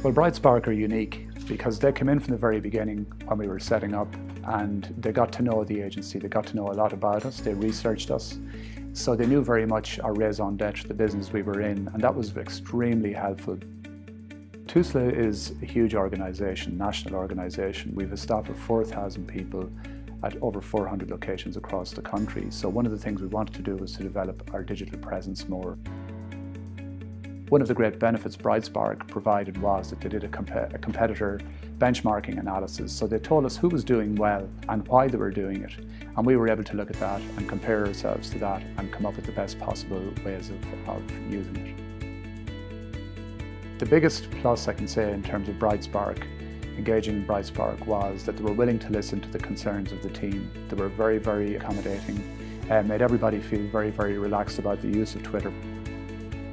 Well, BrightSpark are unique because they came in from the very beginning when we were setting up and they got to know the agency, they got to know a lot about us, they researched us. So they knew very much our raison d'etre, the business we were in, and that was extremely helpful. TUSLA is a huge organisation, national organisation. We have a staff of 4,000 people at over 400 locations across the country. So one of the things we wanted to do was to develop our digital presence more. One of the great benefits BrightSpark provided was that they did a, comp a, competitor benchmarking analysis. So they told us who was doing well and why they were doing it. And we were able to look at that and compare ourselves to that and come up with the best possible ways of, of using it. The biggest plus I can say in terms of BrightSpark engaging BrightSpark was that they were willing to listen to the concerns of the team. They were very, very accommodating and made everybody feel very, very relaxed about the use of Twitter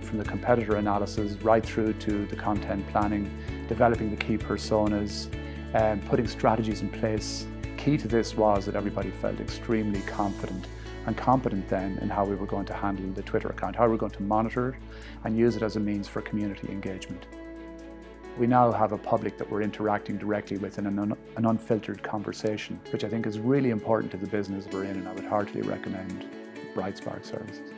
from the competitor analysis right through to the content planning, developing the key personas, and putting strategies in place. Key to this was that everybody felt extremely confident and competent then in how we were going to handle the Twitter account, how we were going to monitor it and use it as a means for community engagement. We now have a public that we're interacting directly with in an, un an unfiltered conversation, which I think is really important to the business we're in and I would heartily recommend BrightSpark services.